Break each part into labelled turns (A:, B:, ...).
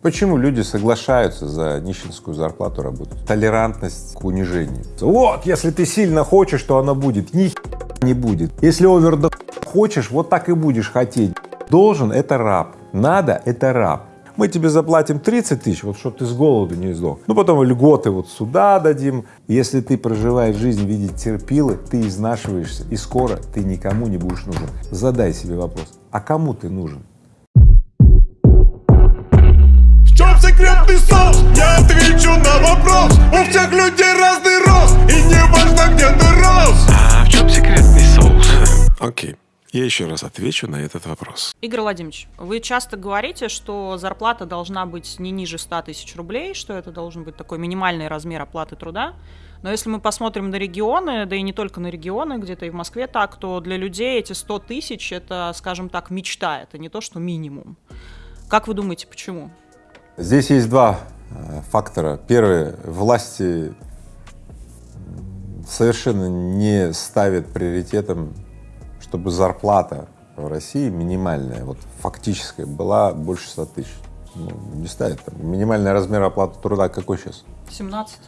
A: Почему люди соглашаются за нищенскую зарплату работать? Толерантность к унижению. Вот, если ты сильно хочешь, то она будет. Ни не будет. Если оверда хочешь, вот так и будешь хотеть. Должен — это раб. Надо — это раб. Мы тебе заплатим 30 тысяч, вот чтобы ты с голоду не сдох. Ну, потом льготы вот сюда дадим. Если ты проживаешь жизнь в виде терпилы, ты изнашиваешься, и скоро ты никому не будешь нужен. Задай себе вопрос, а кому ты нужен?
B: Секретный соус Я отвечу на вопрос У всех людей разный рост И не важно, где ты рос
C: А в чем секретный соус? Окей. Я еще раз отвечу на этот вопрос.
D: Игорь Владимирович, вы часто говорите, что зарплата должна быть не ниже 100 тысяч рублей, что это должен быть такой минимальный размер оплаты труда. Но если мы посмотрим на регионы, да и не только на регионы, где-то и в Москве так, то для людей эти 100 тысяч – это, скажем так, мечта, это не то, что минимум. Как вы думаете, почему?
A: Здесь есть два э, фактора. Первый — власти совершенно не ставят приоритетом, чтобы зарплата в России минимальная, вот фактическая, была больше 100 тысяч. Ну, не ставят. Там. Минимальный размер оплаты труда какой сейчас?
D: 17.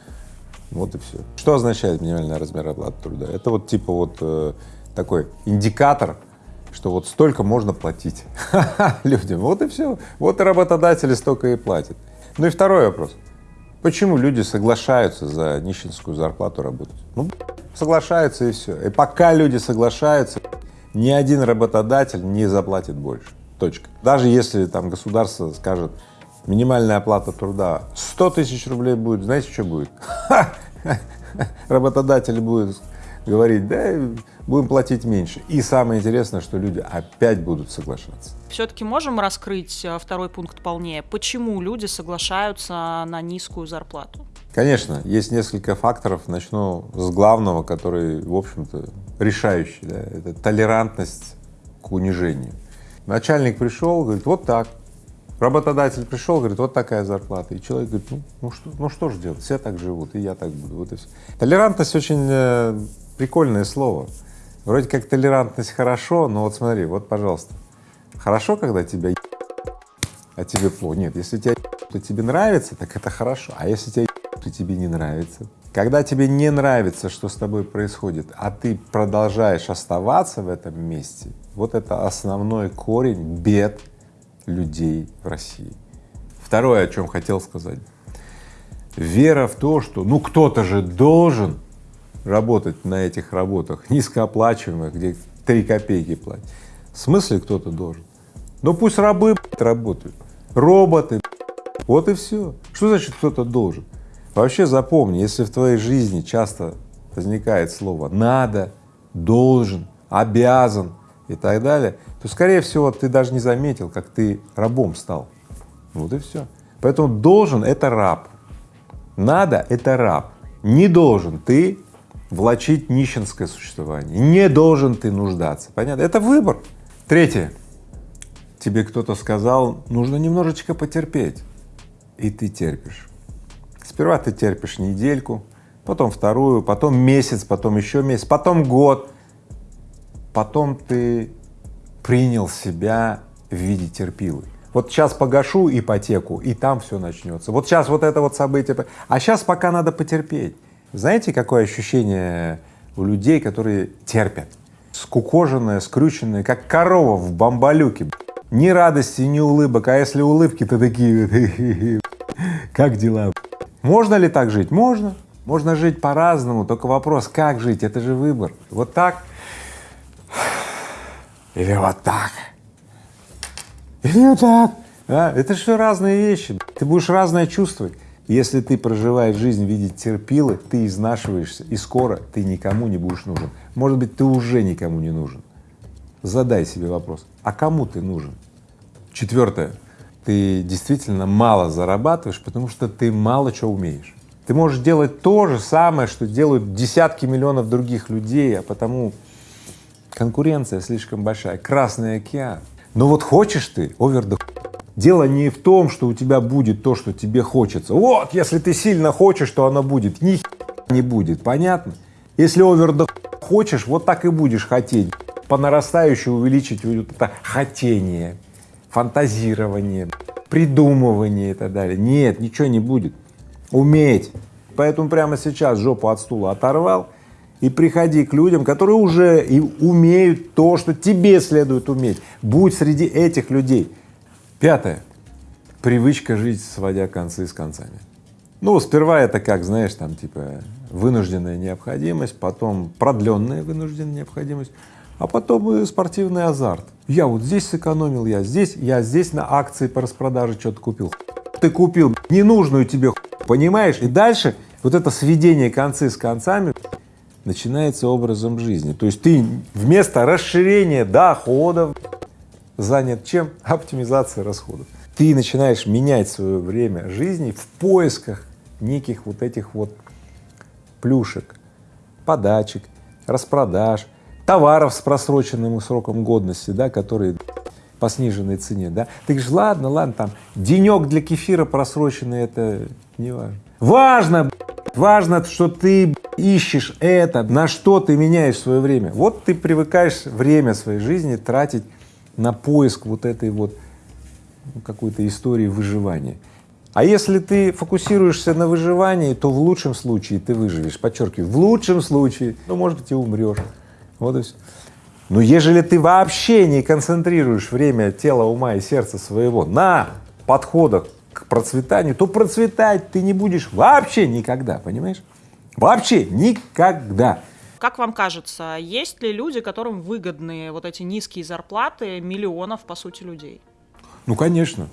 A: Вот и все. Что означает минимальный размер оплаты труда? Это вот типа вот э, такой индикатор, что вот столько можно платить людям, вот и все. Вот и работодатели столько и платят. Ну и второй вопрос. Почему люди соглашаются за нищенскую зарплату работать? Ну, соглашаются и все. И пока люди соглашаются, ни один работодатель не заплатит больше. Точка. Даже если там государство скажет, минимальная оплата труда 100 тысяч рублей будет, знаете, что будет? Работодатель будет говорить, да, будем платить меньше. И самое интересное, что люди опять будут соглашаться.
D: Все-таки можем раскрыть э, второй пункт полнее. Почему люди соглашаются на низкую зарплату?
A: Конечно, есть несколько факторов. Начну с главного, который, в общем-то, решающий. Да? Это толерантность к унижению. Начальник пришел, говорит, вот так. Работодатель пришел, говорит, вот такая зарплата. И человек говорит, ну, ну, что, ну что же делать, все так живут, и я так буду, вот и все. Толерантность очень э, прикольное слово. Вроде как толерантность хорошо, но вот смотри, вот, пожалуйста, хорошо, когда тебя а тебе плохо. Нет, если тебя то тебе нравится, так это хорошо, а если тебя то тебе не нравится. Когда тебе не нравится, что с тобой происходит, а ты продолжаешь оставаться в этом месте, вот это основной корень бед людей в России. Второе, о чем хотел сказать. Вера в то, что ну кто-то же должен работать на этих работах низкооплачиваемых, где три копейки платят. В смысле кто-то должен? Ну пусть рабы работают, роботы, вот и все. Что значит кто-то должен? Вообще запомни, если в твоей жизни часто возникает слово «надо», «должен», «обязан» и так далее, то, скорее всего, ты даже не заметил, как ты рабом стал. Вот и все. Поэтому должен — это раб, надо — это раб, не должен — ты влачить нищенское существование. Не должен ты нуждаться. Понятно? Это выбор. Третье. Тебе кто-то сказал, нужно немножечко потерпеть. И ты терпишь. Сперва ты терпишь недельку, потом вторую, потом месяц, потом еще месяц, потом год. Потом ты принял себя в виде терпилы. Вот сейчас погашу ипотеку, и там все начнется. Вот сейчас вот это вот событие, а сейчас пока надо потерпеть. Знаете, какое ощущение у людей, которые терпят? Скукоженные, скрюченные, как корова в бамбалюке. Ни радости, ни улыбок, а если улыбки, то такие как дела? Можно ли так жить? Можно. Можно жить по-разному, только вопрос, как жить, это же выбор. Вот так или вот так, или вот так. А, это же разные вещи. Ты будешь разное чувствовать. Если ты проживаешь жизнь в виде терпилы, ты изнашиваешься, и скоро ты никому не будешь нужен. Может быть, ты уже никому не нужен. Задай себе вопрос, а кому ты нужен? Четвертое, ты действительно мало зарабатываешь, потому что ты мало чего умеешь. Ты можешь делать то же самое, что делают десятки миллионов других людей, а потому конкуренция слишком большая, Красный океан. Но вот хочешь ты, овер Дело не в том, что у тебя будет то, что тебе хочется. Вот, если ты сильно хочешь, то оно будет. Ни не будет, понятно? Если овер хочешь, вот так и будешь хотеть. По нарастающей увеличить вот это хотение, фантазирование. придумывание и так далее. Нет, ничего не будет. Уметь. Поэтому прямо сейчас жопу от стула оторвал и приходи к людям, которые уже и умеют то, что тебе следует уметь. Будь среди этих людей. Пятое. Привычка жить, сводя концы с концами. Ну, сперва это как, знаешь, там типа вынужденная необходимость, потом продленная вынужденная необходимость, а потом и спортивный азарт. Я вот здесь сэкономил, я здесь, я здесь на акции по распродаже что-то купил. Ты купил ненужную тебе, понимаешь? И дальше вот это сведение концы с концами начинается образом жизни. То есть ты вместо расширения доходов занят чем? Оптимизацией расходов. Ты начинаешь менять свое время жизни в поисках неких вот этих вот плюшек, подачек, распродаж, товаров с просроченным сроком годности, да, которые по сниженной цене, да. Ты говоришь, ладно, ладно, там денек для кефира просроченный, это не важно. Важно, важно, что ты ищешь это, на что ты меняешь свое время. Вот ты привыкаешь время своей жизни тратить на поиск вот этой вот какой-то истории выживания. А если ты фокусируешься на выживании, то в лучшем случае ты выживешь, подчеркиваю, в лучшем случае, ну, может быть, и умрешь. Вот и все. Но ежели ты вообще не концентрируешь время тела, ума и сердца своего на подходах к процветанию, то процветать ты не будешь вообще никогда, понимаешь? Вообще никогда.
D: Как вам кажется, есть ли люди, которым выгодны вот эти низкие зарплаты миллионов, по сути, людей?
A: Ну, конечно,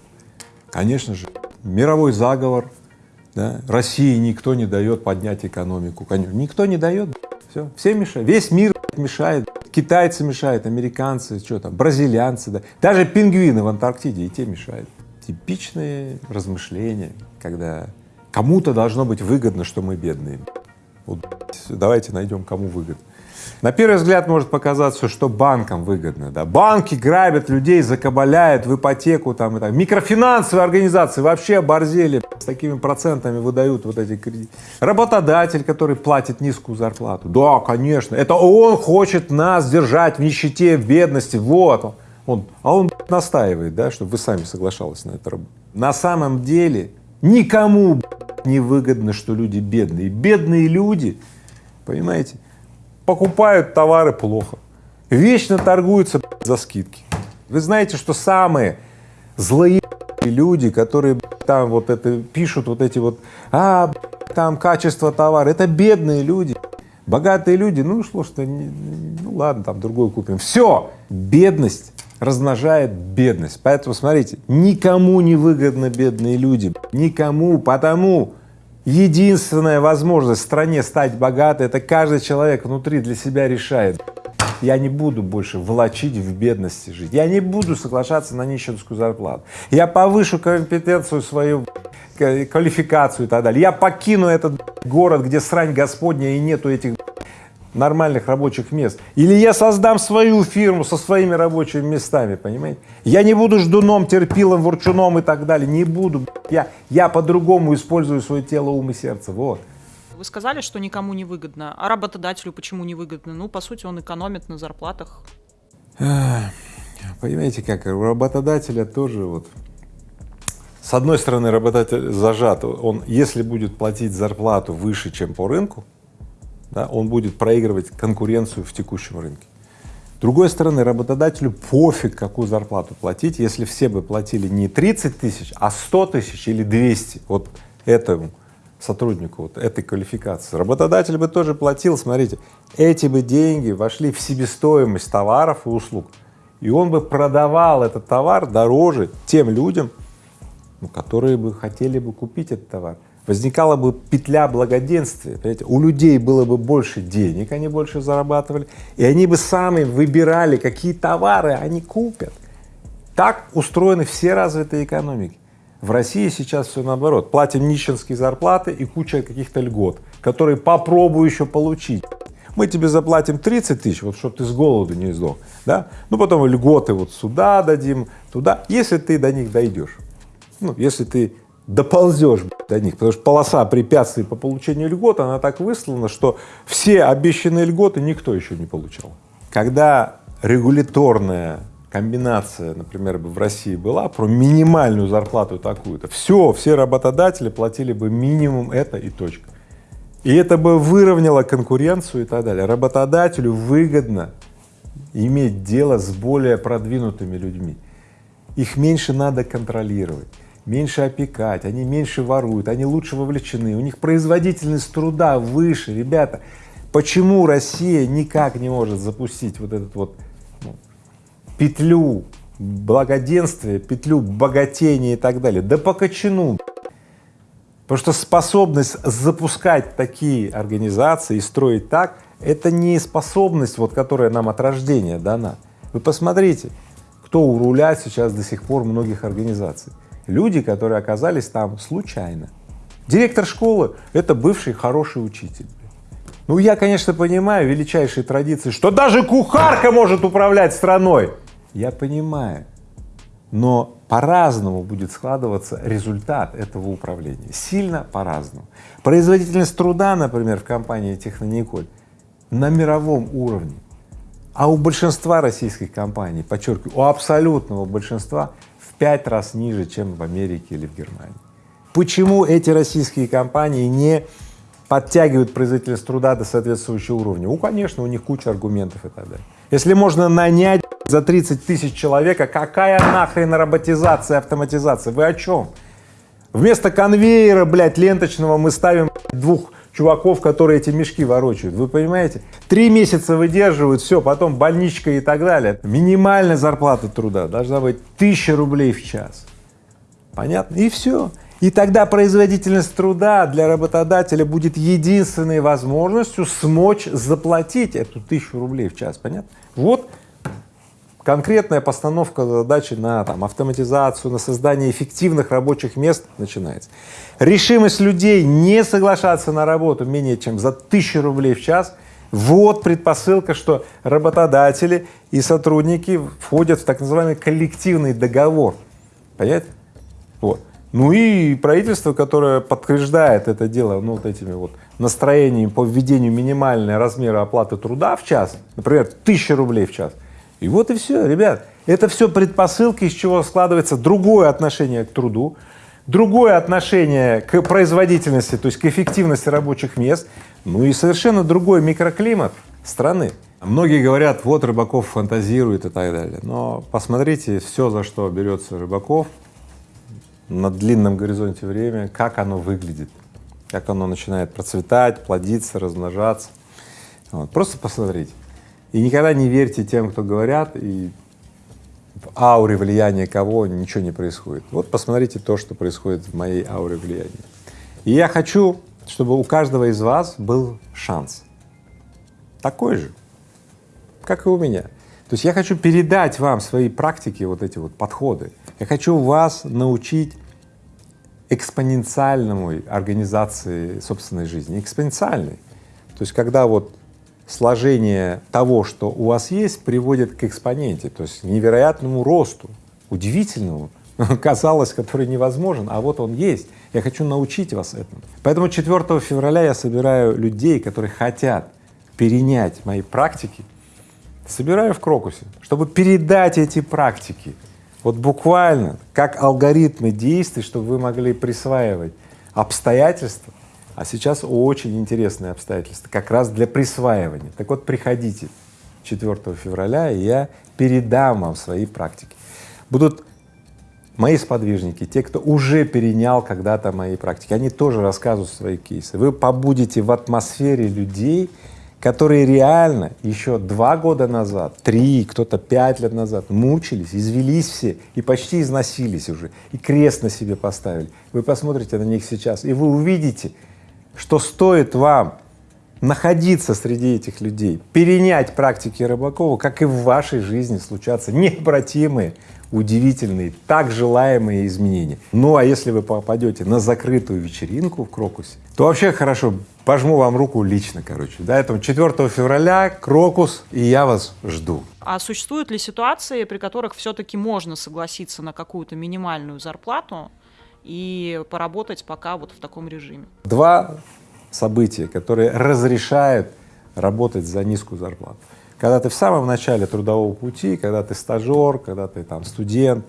A: конечно же мировой заговор, да? России никто не дает поднять экономику, никто не дает, все, все мешают, весь мир мешает, китайцы мешают, американцы, что там, бразильянцы, да, даже пингвины в Антарктиде и те мешают. Типичные размышления, когда кому-то должно быть выгодно, что мы бедные. Вот давайте найдем, кому выгодно. На первый взгляд может показаться, что банкам выгодно, да, банки грабят людей, закабаляют в ипотеку там и так. Микрофинансовые организации вообще оборзели, с такими процентами выдают вот эти кредиты. Работодатель, который платит низкую зарплату, да, конечно, это он хочет нас держать в нищете, в бедности, вот он. а он настаивает, да, чтобы вы сами соглашались на это. На самом деле никому не выгодно, что люди бедные. Бедные люди, понимаете, покупают товары плохо, вечно торгуются за скидки. Вы знаете, что самые злые люди, которые там вот это пишут, вот эти вот, а, там качество товара, это бедные люди. Богатые люди, ну что, что, ну ладно, там другой купим. Все, бедность размножает бедность. Поэтому смотрите, никому не выгодно бедные люди, никому, потому Единственная возможность в стране стать богатой, это каждый человек внутри для себя решает. Я не буду больше волочить в бедности жить, я не буду соглашаться на нищенскую зарплату, я повышу компетенцию свою, квалификацию и так далее, я покину этот город, где срань Господня и нету этих нормальных рабочих мест. Или я создам свою фирму со своими рабочими местами, понимаете? Я не буду ждуном, терпилом, ворчуном и так далее, не буду. Я, я по-другому использую свое тело, ум и сердце, вот.
D: Вы сказали, что никому не выгодно. А работодателю почему не выгодно? Ну, по сути, он экономит на зарплатах.
A: Понимаете, как у работодателя тоже вот с одной стороны, работодатель зажат, он, если будет платить зарплату выше, чем по рынку, да, он будет проигрывать конкуренцию в текущем рынке. С другой стороны, работодателю пофиг, какую зарплату платить, если все бы платили не 30 тысяч, а 100 тысяч или 200 вот этому сотруднику, вот этой квалификации. Работодатель бы тоже платил, смотрите, эти бы деньги вошли в себестоимость товаров и услуг, и он бы продавал этот товар дороже тем людям, ну, которые бы хотели бы купить этот товар возникала бы петля благоденствия, понимаете? у людей было бы больше денег, они больше зарабатывали, и они бы сами выбирали, какие товары они купят. Так устроены все развитые экономики. В России сейчас все наоборот, платим нищенские зарплаты и куча каких-то льгот, которые попробую еще получить. Мы тебе заплатим 30 тысяч, вот чтобы ты с голоду не сдох, да, ну потом льготы вот сюда дадим, туда, если ты до них дойдешь, ну, если ты доползешь до них, потому что полоса препятствий по получению льгот, она так выслана, что все обещанные льготы никто еще не получал. Когда регуляторная комбинация, например, бы в России была про минимальную зарплату такую-то, все, все работодатели платили бы минимум это и точка. И это бы выровняло конкуренцию и так далее. Работодателю выгодно иметь дело с более продвинутыми людьми. Их меньше надо контролировать, меньше опекать, они меньше воруют, они лучше вовлечены, у них производительность труда выше. Ребята, почему Россия никак не может запустить вот этот вот ну, петлю благоденствия, петлю богатения и так далее? Да по. Потому что способность запускать такие организации и строить так, это не способность, вот, которая нам от рождения дана. Вы посмотрите, кто у руля сейчас до сих пор многих организаций. Люди, которые оказались там случайно. Директор школы — это бывший хороший учитель. Ну, я, конечно, понимаю величайшие традиции, что даже кухарка может управлять страной. Я понимаю, но по-разному будет складываться результат этого управления, сильно по-разному. Производительность труда, например, в компании Технониколь на мировом уровне, а у большинства российских компаний, подчеркиваю, у абсолютного большинства пять раз ниже, чем в Америке или в Германии. Почему эти российские компании не подтягивают производительность труда до соответствующего уровня? Ну, конечно, у них куча аргументов и так далее. Если можно нанять за 30 тысяч человека, какая нахрен роботизация, автоматизация? Вы о чем? Вместо конвейера, блядь, ленточного мы ставим двух чуваков, которые эти мешки ворочают. Вы понимаете? Три месяца выдерживают, все, потом больничка и так далее. Минимальная зарплата труда должна быть тысяча рублей в час. Понятно? И все. И тогда производительность труда для работодателя будет единственной возможностью смочь заплатить эту тысячу рублей в час, понятно? Вот конкретная постановка задачи на там, автоматизацию, на создание эффективных рабочих мест начинается. Решимость людей не соглашаться на работу менее чем за тысячу рублей в час — вот предпосылка, что работодатели и сотрудники входят в так называемый коллективный договор, понятно? Вот. Ну и правительство, которое подтверждает это дело, ну вот этими вот настроениями по введению минимального размера оплаты труда в час, например, тысяча рублей в час. И вот и все, ребят, это все предпосылки, из чего складывается другое отношение к труду, другое отношение к производительности, то есть к эффективности рабочих мест, ну и совершенно другой микроклимат страны. Многие говорят, вот Рыбаков фантазирует и так далее, но посмотрите все, за что берется Рыбаков, на длинном горизонте времени, как оно выглядит, как оно начинает процветать, плодиться, размножаться. Вот. Просто посмотрите. И никогда не верьте тем, кто говорят, и в ауре влияния кого ничего не происходит. Вот посмотрите то, что происходит в моей ауре влияния. И я хочу, чтобы у каждого из вас был шанс. Такой же, как и у меня. То есть я хочу передать вам свои практики, вот эти вот подходы. Я хочу вас научить экспоненциальному организации собственной жизни, экспоненциальной. То есть когда вот сложение того, что у вас есть, приводит к экспоненте, то есть невероятному росту, удивительному, казалось, который невозможен, а вот он есть. Я хочу научить вас этому. Поэтому 4 февраля я собираю людей, которые хотят перенять мои практики, собираю в Крокусе, чтобы передать эти практики, вот буквально как алгоритмы действий, чтобы вы могли присваивать обстоятельства, а сейчас очень интересные обстоятельства, как раз для присваивания. Так вот, приходите 4 февраля, и я передам вам свои практики. Будут мои сподвижники, те, кто уже перенял когда-то мои практики, они тоже рассказывают свои кейсы. Вы побудете в атмосфере людей, которые реально еще два года назад, три, кто-то пять лет назад мучились, извелись все и почти износились уже, и крест на себе поставили. Вы посмотрите на них сейчас, и вы увидите, что стоит вам находиться среди этих людей, перенять практики Рыбакова, как и в вашей жизни случатся необратимые, удивительные, так желаемые изменения. Ну а если вы попадете на закрытую вечеринку в Крокусе, то вообще хорошо, пожму вам руку лично, короче. Да, это 4 февраля, Крокус, и я вас жду.
D: А существуют ли ситуации, при которых все-таки можно согласиться на какую-то минимальную зарплату и поработать пока вот в таком режиме?
A: Два события, которые разрешают работать за низкую зарплату. Когда ты в самом начале трудового пути, когда ты стажер, когда ты там студент,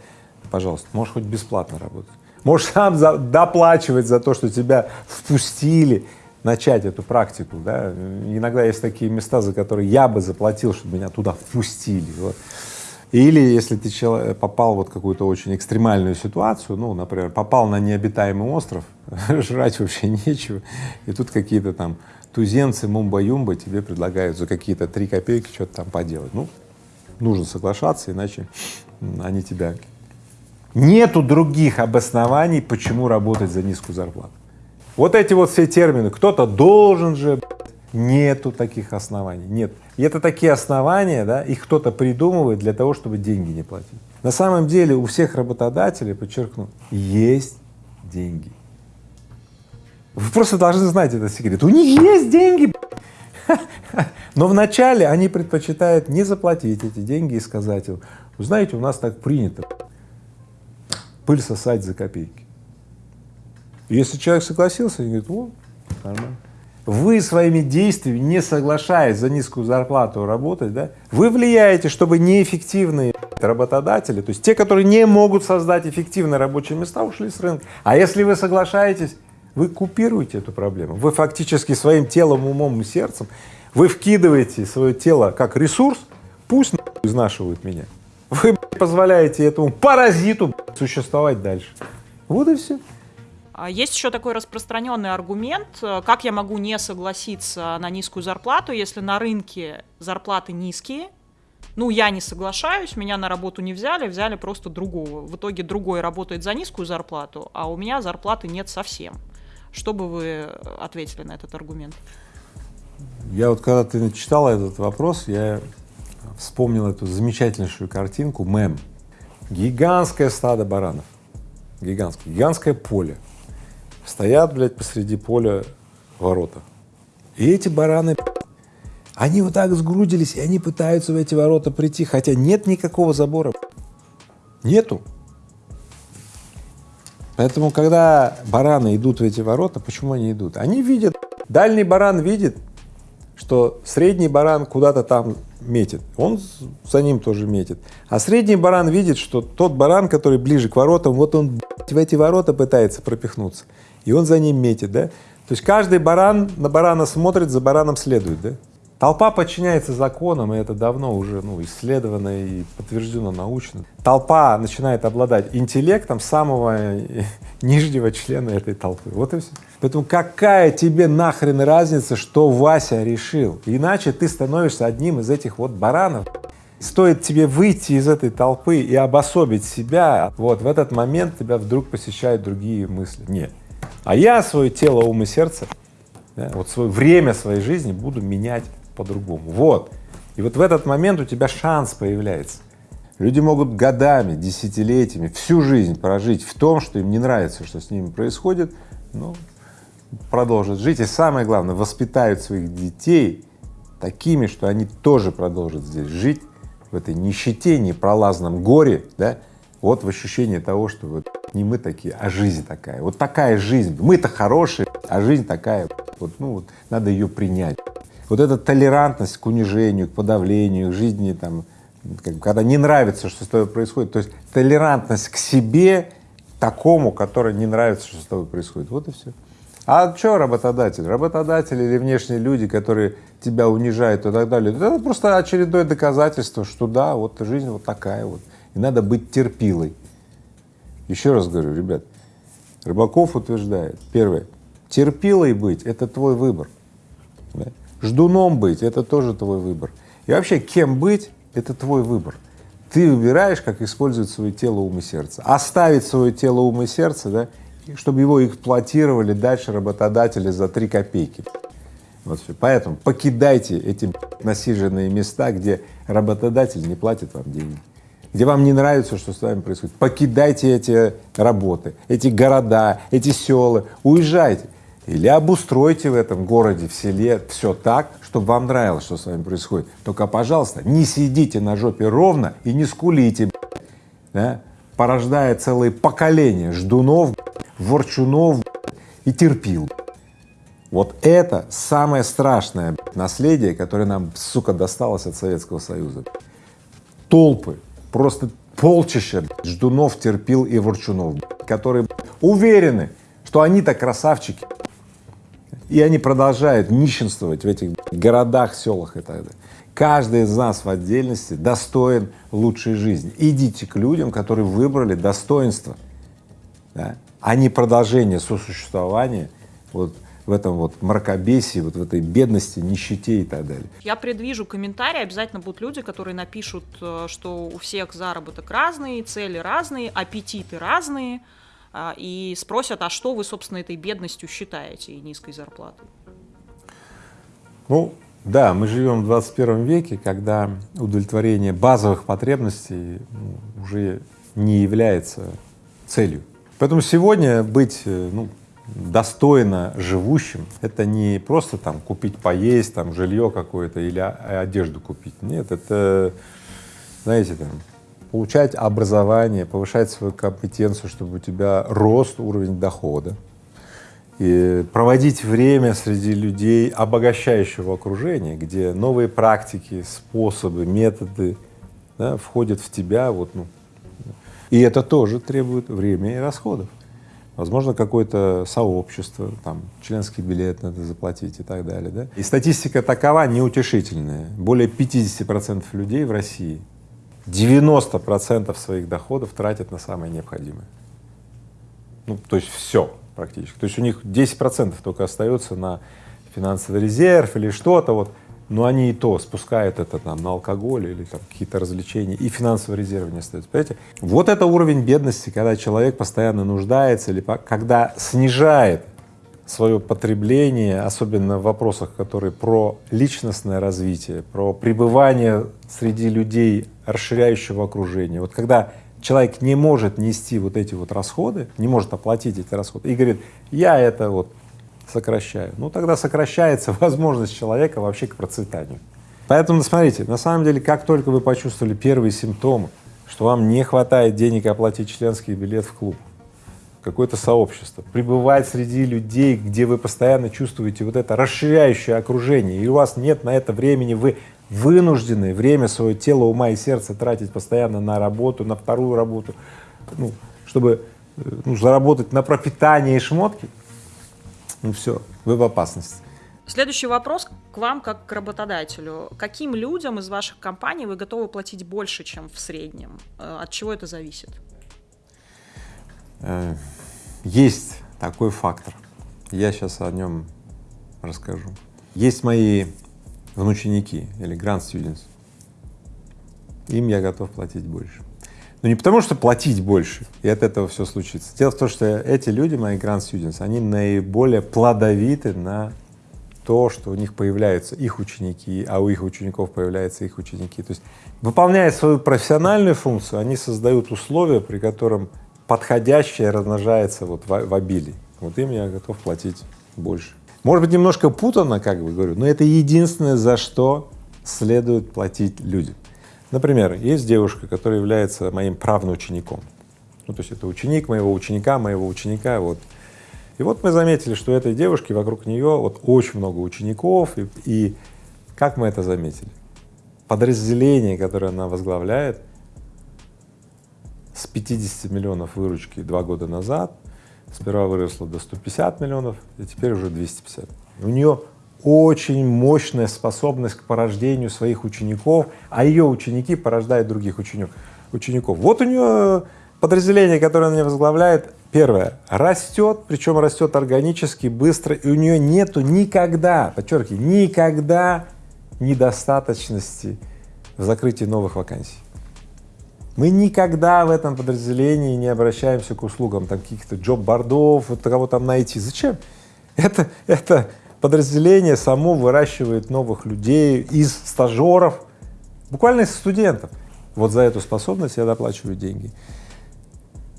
A: пожалуйста, можешь хоть бесплатно работать. Можешь сам за, доплачивать за то, что тебя впустили, начать эту практику, да. Иногда есть такие места, за которые я бы заплатил, чтобы меня туда впустили. Вот. Или если ты человек, попал вот в какую-то очень экстремальную ситуацию, ну, например, попал на необитаемый остров, жрать вообще нечего, и тут какие-то там туземцы, мумба-юмба тебе предлагают за какие-то три копейки что-то там поделать. Ну, нужно соглашаться, иначе они тебя… Нету других обоснований, почему работать за низкую зарплату. Вот эти вот все термины, кто-то должен же, нету таких оснований, нет. И это такие основания, да, их кто-то придумывает для того, чтобы деньги не платить. На самом деле у всех работодателей, подчеркну, есть деньги. Вы просто должны знать этот секрет. У них есть деньги, но вначале они предпочитают не заплатить эти деньги и сказать им, вы знаете, у нас так принято пыль сосать за копейки. Если человек согласился, они говорят, о, нормально. Вы своими действиями, не соглашаясь за низкую зарплату работать, да, вы влияете, чтобы неэффективные работодатели, то есть те, которые не могут создать эффективные рабочие места, ушли с рынка. А если вы соглашаетесь вы купируете эту проблему. Вы фактически своим телом, умом и сердцем, вы вкидываете свое тело как ресурс, пусть изнашивают меня. Вы позволяете этому паразиту существовать дальше. Вот и все.
D: А есть еще такой распространенный аргумент, э, как я могу не согласиться на низкую зарплату, если на рынке зарплаты низкие, ну, я не соглашаюсь, меня на работу не взяли, взяли просто другого. В итоге другой работает за низкую зарплату, а у меня зарплаты нет совсем. Что бы вы ответили на этот аргумент?
A: Я вот когда ты читала этот вопрос, я вспомнил эту замечательнейшую картинку, мем. Гигантское стадо баранов, гигантское, гигантское поле. Стоят, блядь, посреди поля ворота. И эти бараны, они вот так сгрудились, и они пытаются в эти ворота прийти, хотя нет никакого забора. Нету. Поэтому, когда бараны идут в эти ворота, почему они идут? Они видят, дальний баран видит, что средний баран куда-то там метит, он за ним тоже метит. А средний баран видит, что тот баран, который ближе к воротам, вот он в эти ворота пытается пропихнуться, и он за ним метит, да? То есть каждый баран на барана смотрит, за бараном следует, да? Толпа подчиняется законам, и это давно уже ну, исследовано и подтверждено научно. Толпа начинает обладать интеллектом самого нижнего члена этой толпы. Вот и все. Поэтому какая тебе нахрен разница, что Вася решил? Иначе ты становишься одним из этих вот баранов. Стоит тебе выйти из этой толпы и обособить себя, вот в этот момент тебя вдруг посещают другие мысли. Нет. А я свое тело, ум и сердце, да, вот свое время своей жизни буду менять по-другому. Вот. И вот в этот момент у тебя шанс появляется. Люди могут годами, десятилетиями, всю жизнь прожить в том, что им не нравится, что с ними происходит, но продолжат жить. И самое главное, воспитают своих детей такими, что они тоже продолжат здесь жить, в этой нищете, непролазном горе, да, вот в ощущении того, что вот не мы такие, а жизнь такая. Вот такая жизнь. Мы-то хорошие, а жизнь такая. Вот, ну вот, надо ее принять. Вот эта толерантность к унижению, к подавлению, к жизни, там, когда не нравится, что с тобой происходит, то есть толерантность к себе такому, который не нравится, что с тобой происходит, вот и все. А что работодатель? Работодатель или внешние люди, которые тебя унижают и так далее, это просто очередное доказательство, что да, вот жизнь вот такая вот, и надо быть терпилой. Еще раз говорю, ребят, Рыбаков утверждает, первое, терпилой быть — это твой выбор. Да? Ждуном быть — это тоже твой выбор. И вообще, кем быть — это твой выбор. Ты выбираешь, как использовать свое тело, ум и сердце. Оставить свое тело, ум и сердце, да, чтобы его эксплуатировали дальше работодатели за три копейки. Вот все. Поэтому покидайте эти насиженные места, где работодатель не платит вам деньги, где вам не нравится, что с вами происходит. Покидайте эти работы, эти города, эти села, уезжайте. Или обустройте в этом городе, в селе все так, чтобы вам нравилось, что с вами происходит. Только, пожалуйста, не сидите на жопе ровно и не скулите, да, порождая целые поколения ждунов, ворчунов и терпил. Вот это самое страшное наследие, которое нам, сука, досталось от Советского Союза. Толпы, просто полчища ждунов, терпил и ворчунов, которые уверены, что они-то красавчики, и они продолжают нищенствовать в этих городах, селах и так далее. Каждый из нас в отдельности достоин лучшей жизни. Идите к людям, которые выбрали достоинство, да, а не продолжение сосуществования вот в этом вот мракобесии, вот в этой бедности, нищете и так далее.
D: Я предвижу комментарии, обязательно будут люди, которые напишут, э, что у всех заработок разный, цели разные, аппетиты разные, а, и спросят, а что вы, собственно, этой бедностью считаете и низкой зарплатой?
A: Ну, да, мы живем в 21 веке, когда удовлетворение базовых потребностей ну, уже не является целью. Поэтому сегодня быть э, ну, достойно живущим — это не просто там купить поесть, там жилье какое-то или одежду купить. Нет, это, знаете, там получать образование, повышать свою компетенцию, чтобы у тебя рост уровень дохода, и проводить время среди людей обогащающего окружения, где новые практики, способы, методы да, входят в тебя, вот, ну, и это тоже требует времени и расходов. Возможно, какое-то сообщество, там, членский билет надо заплатить и так далее, да. И статистика такова неутешительная. Более 50 процентов людей в России 90 процентов своих доходов тратят на самое необходимое. Ну, то есть все практически. То есть у них 10 процентов только остается на финансовый резерв или что-то вот, но они и то спускают это там на алкоголь или там какие-то развлечения, и финансовый резерв не остается, понимаете? Вот это уровень бедности, когда человек постоянно нуждается или когда снижает свое потребление, особенно в вопросах, которые про личностное развитие, про пребывание среди людей расширяющего окружения. Вот когда человек не может нести вот эти вот расходы, не может оплатить эти расходы и говорит, я это вот сокращаю, ну тогда сокращается возможность человека вообще к процветанию. Поэтому смотрите, на самом деле, как только вы почувствовали первые симптомы, что вам не хватает денег оплатить членский билет в клуб, какое-то сообщество, пребывать среди людей, где вы постоянно чувствуете вот это расширяющее окружение, и у вас нет на это времени, вы вынуждены время свое тело, ума и сердца тратить постоянно на работу, на вторую работу, ну, чтобы э, ну, заработать на пропитание и шмотки, ну все, вы в опасности.
D: Следующий вопрос к вам как к работодателю. Каким людям из ваших компаний вы готовы платить больше, чем в среднем? Э, от чего это зависит?
A: Э, есть такой фактор. Я сейчас о нем расскажу. Есть мои внученики или grand students. Им я готов платить больше. Но не потому, что платить больше, и от этого все случится. Дело в том, что эти люди, мои grand students, они наиболее плодовиты на то, что у них появляются их ученики, а у их учеников появляются их ученики. То есть, выполняя свою профессиональную функцию, они создают условия, при котором подходящее размножается вот в, в обилии. Вот им я готов платить больше. Может быть, немножко путано, как бы говорю, но это единственное, за что следует платить людям. Например, есть девушка, которая является моим правноучеником. Ну, то есть это ученик моего ученика, моего ученика, вот. И вот мы заметили, что у этой девушки вокруг нее вот очень много учеников, и, и как мы это заметили? Подразделение, которое она возглавляет, с 50 миллионов выручки два года назад, сперва выросло до 150 миллионов, и теперь уже 250. У нее очень мощная способность к порождению своих учеников, а ее ученики порождают других ученик, учеников. Вот у нее подразделение, которое она возглавляет, первое, растет, причем растет органически, быстро, и у нее нету никогда, подчеркиваю, никогда недостаточности в закрытии новых вакансий. Мы никогда в этом подразделении не обращаемся к услугам там каких-то джоб-бордов, вот кого там найти. Зачем? Это, это подразделение само выращивает новых людей из стажеров, буквально из студентов. Вот за эту способность я доплачиваю деньги.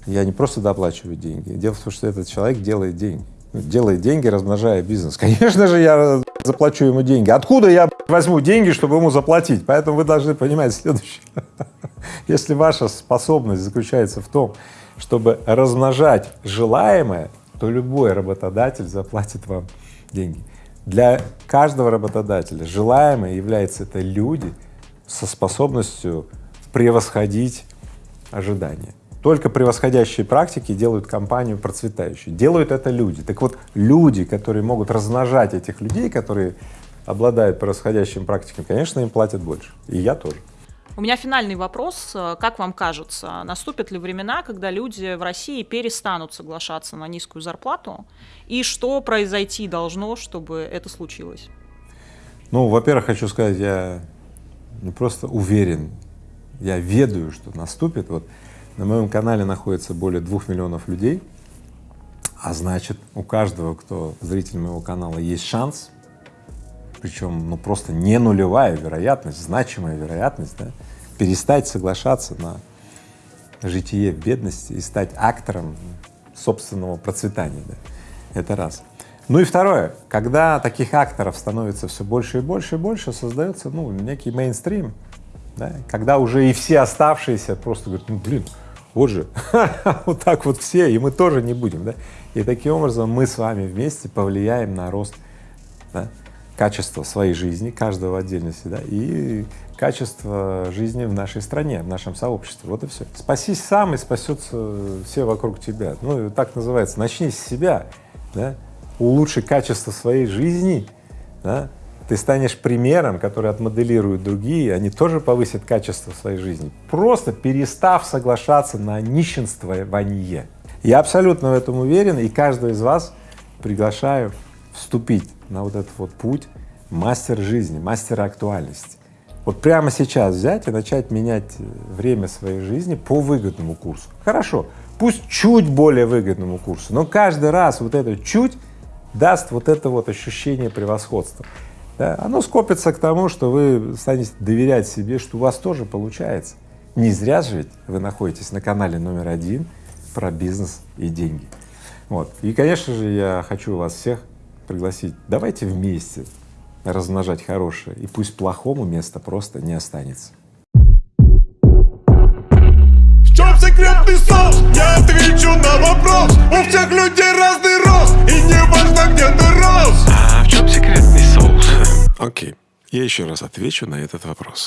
A: Я не просто доплачиваю деньги. Дело в том, что этот человек делает деньги. Ну, делает деньги, размножая бизнес. Конечно же, я заплачу ему деньги. Откуда я возьму деньги, чтобы ему заплатить? Поэтому вы должны понимать следующее. Если ваша способность заключается в том, чтобы размножать желаемое, то любой работодатель заплатит вам деньги. Для каждого работодателя желаемое является это люди со способностью превосходить ожидания. Только превосходящие практики делают компанию процветающей. Делают это люди. Так вот, люди, которые могут размножать этих людей, которые обладают превосходящими практиками, конечно, им платят больше. И я тоже.
D: У меня финальный вопрос. Как вам кажется, наступят ли времена, когда люди в России перестанут соглашаться на низкую зарплату? И что произойти должно, чтобы это случилось?
A: Ну, во-первых, хочу сказать, я не просто уверен, я ведаю, что наступит. Вот на моем канале находится более двух миллионов людей, а значит, у каждого, кто зритель моего канала, есть шанс, причем ну просто не нулевая вероятность, значимая вероятность, да, перестать соглашаться на житие в бедности и стать актором собственного процветания. Да. Это раз. Ну и второе, когда таких акторов становится все больше и больше и больше, создается ну, некий мейнстрим, да, когда уже и все оставшиеся просто говорят, ну блин, вот же, вот так вот все, и мы тоже не будем, да. И таким образом мы с вами вместе повлияем на рост да, качества своей жизни, каждого в отдельности, да, и качество жизни в нашей стране, в нашем сообществе. Вот и все. Спасись сам, и спасется все вокруг тебя. Ну, так называется, начни с себя, да, улучши качество своей жизни, да, ты станешь примером, который отмоделируют другие, они тоже повысят качество своей жизни, просто перестав соглашаться на нищенствование. Я абсолютно в этом уверен, и каждого из вас приглашаю вступить на вот этот вот путь мастер жизни, мастера актуальности. Вот прямо сейчас взять и начать менять время своей жизни по выгодному курсу. Хорошо, пусть чуть более выгодному курсу, но каждый раз вот это чуть даст вот это вот ощущение превосходства. Да, оно скопится к тому, что вы станете доверять себе, что у вас тоже получается. Не зря же ведь вы находитесь на канале номер один про бизнес и деньги. Вот. И, конечно же, я хочу вас всех пригласить, давайте вместе размножать хорошее, и пусть плохому места просто не останется.
B: В чем секретный соус? Я отвечу на вопрос У всех людей разный рост И не важно, где ты рос
C: А в чем секретный соус? Окей, я еще раз отвечу на этот вопрос.